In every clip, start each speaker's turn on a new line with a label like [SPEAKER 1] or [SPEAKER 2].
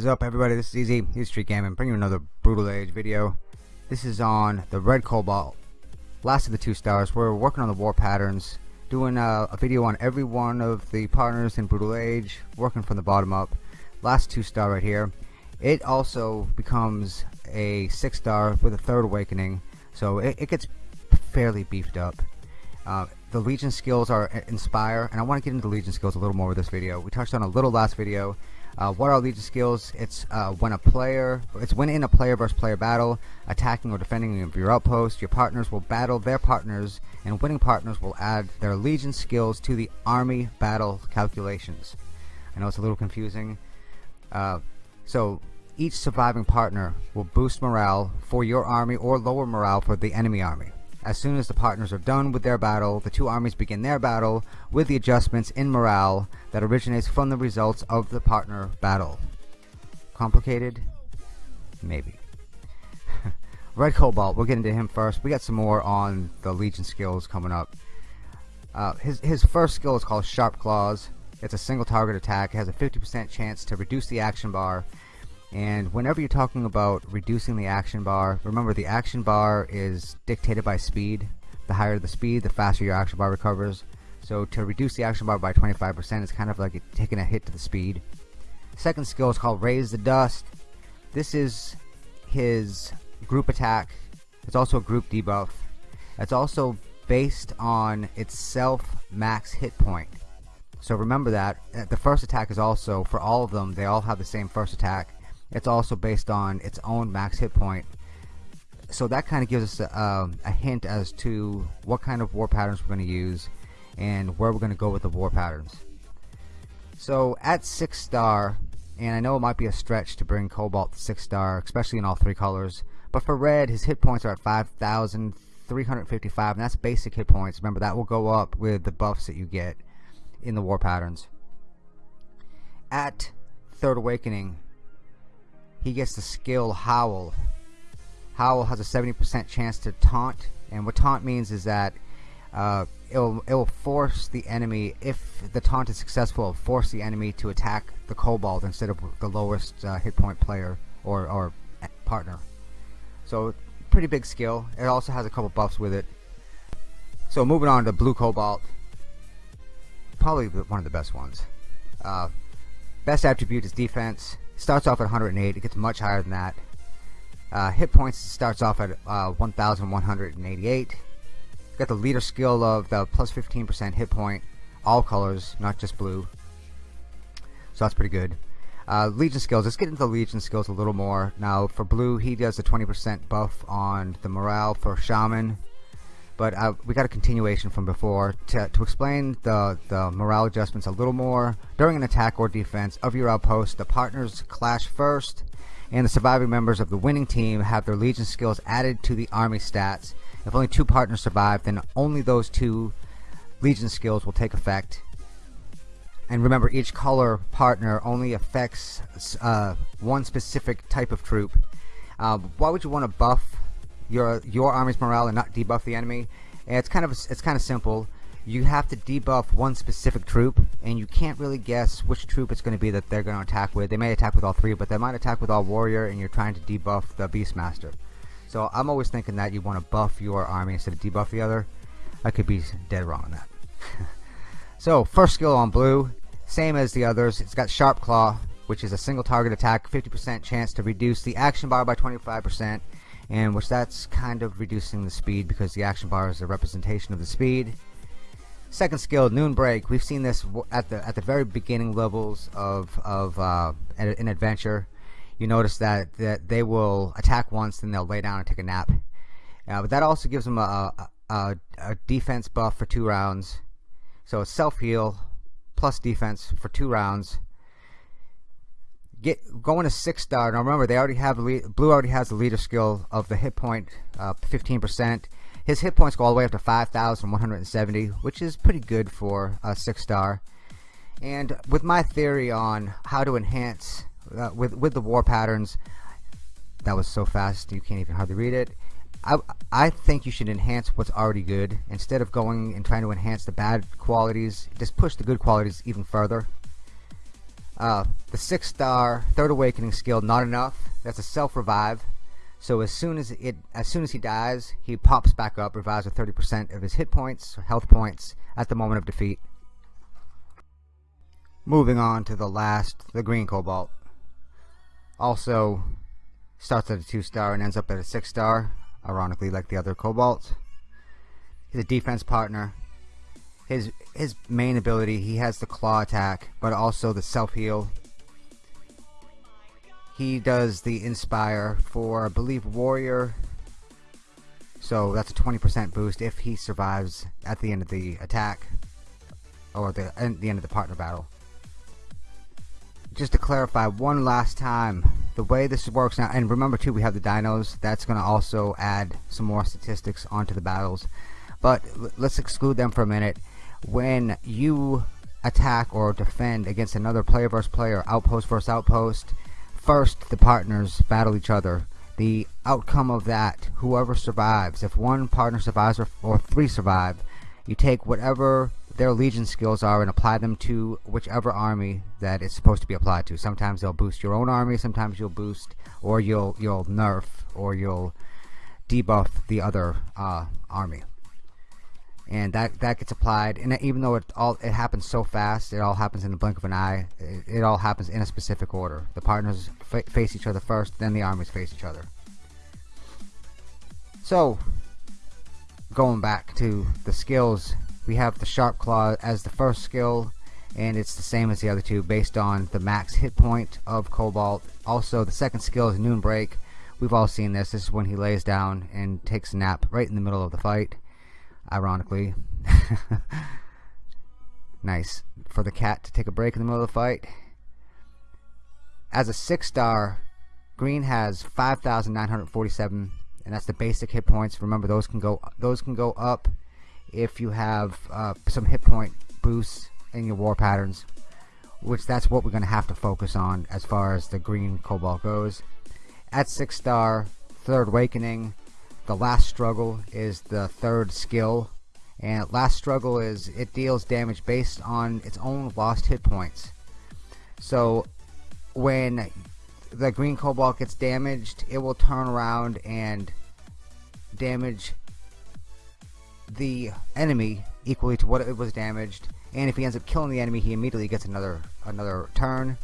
[SPEAKER 1] Is up everybody, this is Easy, Street Gaming, bringing you another Brutal Age video. This is on the Red Cobalt, last of the two stars. We're working on the war patterns, doing a, a video on every one of the partners in Brutal Age, working from the bottom up. Last two star right here. It also becomes a six star with a third awakening, so it, it gets fairly beefed up. Uh, the Legion skills are Inspire, and I want to get into Legion skills a little more with this video. We touched on a little last video, uh, what are Legion skills? It's uh, when a player, it's when in a player versus player battle, attacking or defending your outpost, your partners will battle their partners, and winning partners will add their Legion skills to the army battle calculations. I know it's a little confusing. Uh, so each surviving partner will boost morale for your army or lower morale for the enemy army. As soon as the partners are done with their battle, the two armies begin their battle with the adjustments in morale that originates from the results of the partner battle. Complicated? Maybe. Red Cobalt, we'll get into him first. We got some more on the Legion skills coming up. Uh, his, his first skill is called Sharp Claws. It's a single target attack. It has a 50% chance to reduce the action bar and whenever you're talking about reducing the action bar remember the action bar is dictated by speed. The higher the speed the faster your action bar recovers. So to reduce the action bar by 25% is kind of like taking a hit to the speed. Second skill is called raise the dust. This is his group attack. It's also a group debuff. It's also based on itself max hit point. So remember that the first attack is also for all of them they all have the same first attack it's also based on its own max hit point. So that kind of gives us a, um, a, hint as to what kind of war patterns we're going to use and where we're going to go with the war patterns. So at 6 star and I know it might be a stretch to bring Cobalt to 6 star especially in all three colors but for red his hit points are at 5,355 and that's basic hit points. Remember that will go up with the buffs that you get in the war patterns. At third awakening he gets the skill Howl. Howl has a 70% chance to taunt, and what taunt means is that uh, it'll, it'll force the enemy, if the taunt is successful, it'll force the enemy to attack the Cobalt instead of the lowest uh, hit point player or, or partner. So, pretty big skill. It also has a couple buffs with it. So, moving on to Blue Cobalt. Probably one of the best ones. Uh, best attribute is defense starts off at 108 it gets much higher than that. Uh, hit points starts off at uh, 1188 got the leader skill of the plus 15% hit point all colors not just blue. So that's pretty good. Uh, Legion skills let's get into the Legion skills a little more. Now for blue he does a 20% buff on the morale for shaman but uh, we got a continuation from before to, to explain the, the morale adjustments a little more during an attack or defense of your outpost. The partners clash first and the surviving members of the winning team have their legion skills added to the army stats. If only two partners survive then only those two legion skills will take effect. And remember each color partner only affects uh, one specific type of troop. Uh, why would you want to buff your your army's morale and not debuff the enemy. It's kind of it's kind of simple. You have to debuff one specific troop, and you can't really guess which troop it's going to be that they're going to attack with. They may attack with all three, but they might attack with all warrior, and you're trying to debuff the beastmaster. So I'm always thinking that you want to buff your army instead of debuff the other. I could be dead wrong on that. so first skill on blue, same as the others. It's got sharp claw, which is a single target attack, 50% chance to reduce the action bar by 25% and which that's kind of reducing the speed because the action bar is a representation of the speed. Second skill noon break. We've seen this at the at the very beginning levels of of uh, an adventure. You notice that that they will attack once then they'll lay down and take a nap. Uh, but that also gives them a, a, a defense buff for two rounds. So self heal plus defense for two rounds get going to six star. Now remember, they already have blue already has the leader skill of the hit point, uh, 15%. His hit points go all the way up to 5,170, which is pretty good for a six star. And with my theory on how to enhance uh, with with the war patterns, that was so fast you can't even hardly read it. I, I think you should enhance what's already good instead of going and trying to enhance the bad qualities. Just push the good qualities even further. Uh, the six star third awakening skill not enough. That's a self revive so as soon as it as soon as he dies he pops back up revives with 30% of his hit points health points at the moment of defeat. Moving on to the last the green cobalt. Also starts at a two star and ends up at a six star ironically like the other cobalt. He's a defense partner his his main ability he has the claw attack but also the self heal he does the inspire for I believe warrior. So that's a 20% boost if he survives at the end of the attack or the, the end of the partner battle. Just to clarify one last time the way this works now and remember too we have the dinos that's gonna also add some more statistics onto the battles. But let's exclude them for a minute when you attack or defend against another player versus player outpost versus outpost first the partners battle each other. The outcome of that whoever survives if one partner survives or, or three survive you take whatever their legion skills are and apply them to whichever army that it's supposed to be applied to. Sometimes they'll boost your own army sometimes you'll boost or you'll you'll nerf or you'll debuff the other uh, army and that that gets applied. And even though it all it happens so fast it all happens in the blink of an eye it, it all happens in a specific order. The partners face each other first then the armies face each other. So going back to the skills we have the sharp claw as the first skill and it's the same as the other two based on the max hit point of cobalt. Also the second skill is noon break we've all seen this. This is when he lays down and takes a nap right in the middle of the fight ironically. nice for the cat to take a break in the middle of the fight. As a six star, green has 5,947, and that's the basic hit points. Remember, those can go those can go up if you have uh, some hit point boosts in your war patterns, which that's what we're going to have to focus on as far as the green cobalt goes. At six star, third awakening, the last struggle is the third skill. And last struggle is it deals damage based on its own lost hit points. So when the green cobalt gets damaged it will turn around and damage the enemy equally to what it was damaged. And if he ends up killing the enemy he immediately gets another another turn.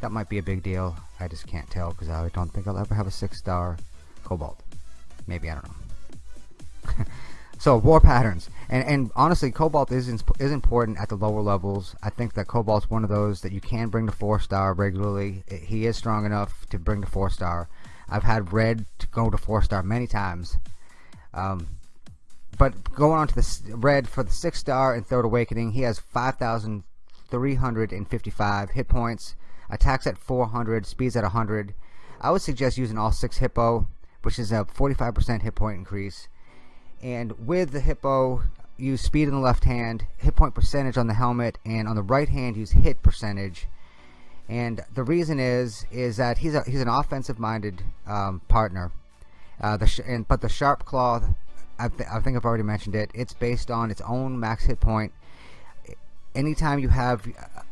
[SPEAKER 1] That might be a big deal. I just can't tell because I don't think I'll ever have a six star cobalt maybe I don't know. So war patterns. And and honestly cobalt is is important at the lower levels. I think that cobalt's one of those that you can bring to four star regularly. It, he is strong enough to bring to four star. I've had red to go to four star many times. Um, but going on to the red for the six star and third awakening he has 5,355 hit points. Attacks at 400 speeds at 100 I would suggest using all six hippo which is a 45% hit point increase. And with the hippo, use speed in the left hand, hit point percentage on the helmet, and on the right hand, use hit percentage. And the reason is is that he's a, he's an offensive-minded um, partner. Uh, the and, but the sharp claw, I, th I think I've already mentioned it. It's based on its own max hit point. Anytime you have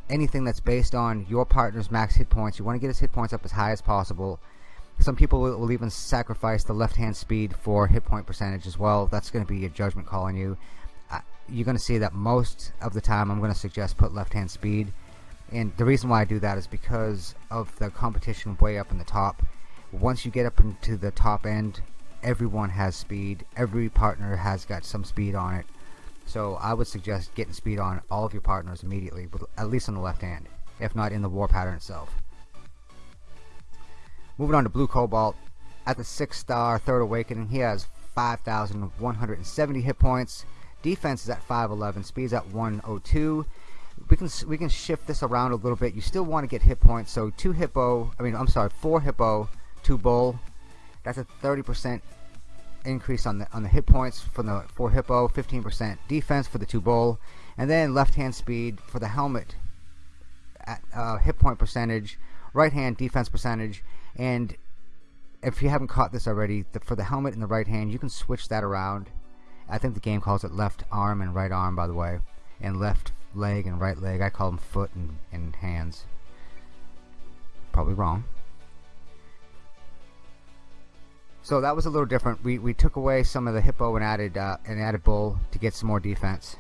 [SPEAKER 1] anything that's based on your partner's max hit points, you want to get his hit points up as high as possible some people will, will even sacrifice the left hand speed for hit point percentage as well. That's going to be a judgment call on you. Uh, you're going to see that most of the time I'm going to suggest put left hand speed. And the reason why I do that is because of the competition way up in the top. Once you get up into the top end, everyone has speed. Every partner has got some speed on it. So I would suggest getting speed on all of your partners immediately, at least on the left hand, if not in the war pattern itself. Moving on to Blue Cobalt. At the 6 star Third Awakening, he has 5,170 hit points. Defense is at 511. Speed's at 102. We can we can shift this around a little bit. You still want to get hit points. So two hippo. I mean, I'm sorry, four hippo, two bull. That's a 30% increase on the on the hit points for the four hippo. 15% defense for the two bull, and then left hand speed for the helmet. At uh, hit point percentage, right hand defense percentage, and if you haven't caught this already the, for the helmet in the right hand you can switch that around I think the game calls it left arm and right arm by the way and left leg and right leg I call them foot and, and hands probably wrong. So that was a little different. We, we took away some of the hippo and added uh, and added bull to get some more defense.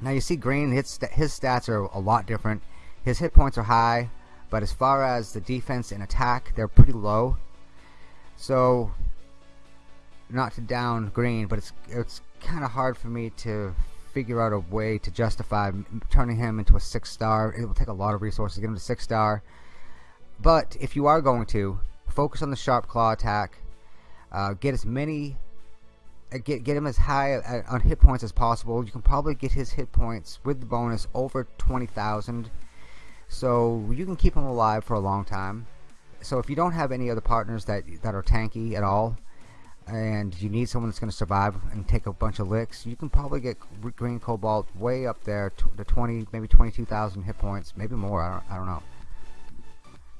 [SPEAKER 1] Now you see green, his, his stats are a lot different. His hit points are high, but as far as the defense and attack, they're pretty low. So not to down green, but it's it's kind of hard for me to figure out a way to justify turning him into a six star. It will take a lot of resources to get him to six star. But if you are going to focus on the sharp claw attack, uh, get as many, uh, get get him as high uh, on hit points as possible. You can probably get his hit points with the bonus over twenty thousand, so you can keep them alive for a long time. So if you don't have any other partners that that are tanky at all, and you need someone that's going to survive and take a bunch of licks, you can probably get Green Cobalt way up there to 20, maybe 22,000 hit points, maybe more, I don't, I don't know.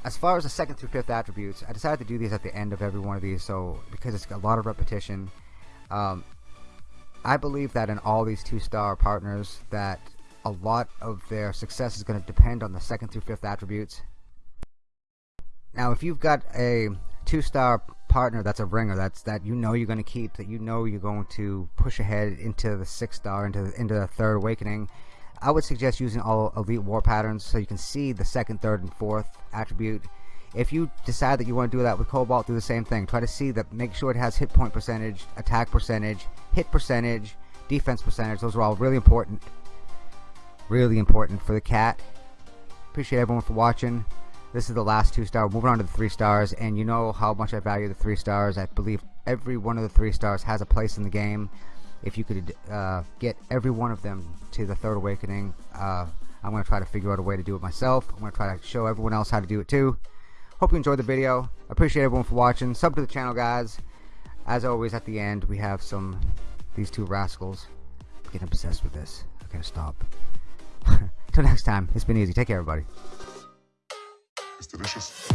[SPEAKER 1] As far as the second through fifth attributes, I decided to do these at the end of every one of these, so because it's a lot of repetition. Um, I believe that in all these two-star partners, that a lot of their success is going to depend on the second through fifth attributes. Now, if you've got a two-star partner that's a ringer that's that you know you're going to keep that you know you're going to push ahead into the six star into the, into the third awakening I would suggest using all elite war patterns so you can see the second third and fourth attribute. If you decide that you want to do that with Cobalt do the same thing. Try to see that make sure it has hit point percentage attack percentage hit percentage defense percentage. Those are all really important really important for the cat. Appreciate everyone for watching. This is the last two star. Moving on to the three stars and you know how much I value the three stars. I believe every one of the three stars has a place in the game. If you could uh, get every one of them to the third awakening uh, I'm gonna try to figure out a way to do it myself. I'm gonna try to show everyone else how to do it too. Hope you enjoyed the video. Appreciate everyone for watching. Sub to the channel guys. As always at the end we have some these two rascals. I'm getting obsessed with this. Okay stop until next time it's been easy take care everybody
[SPEAKER 2] It's delicious.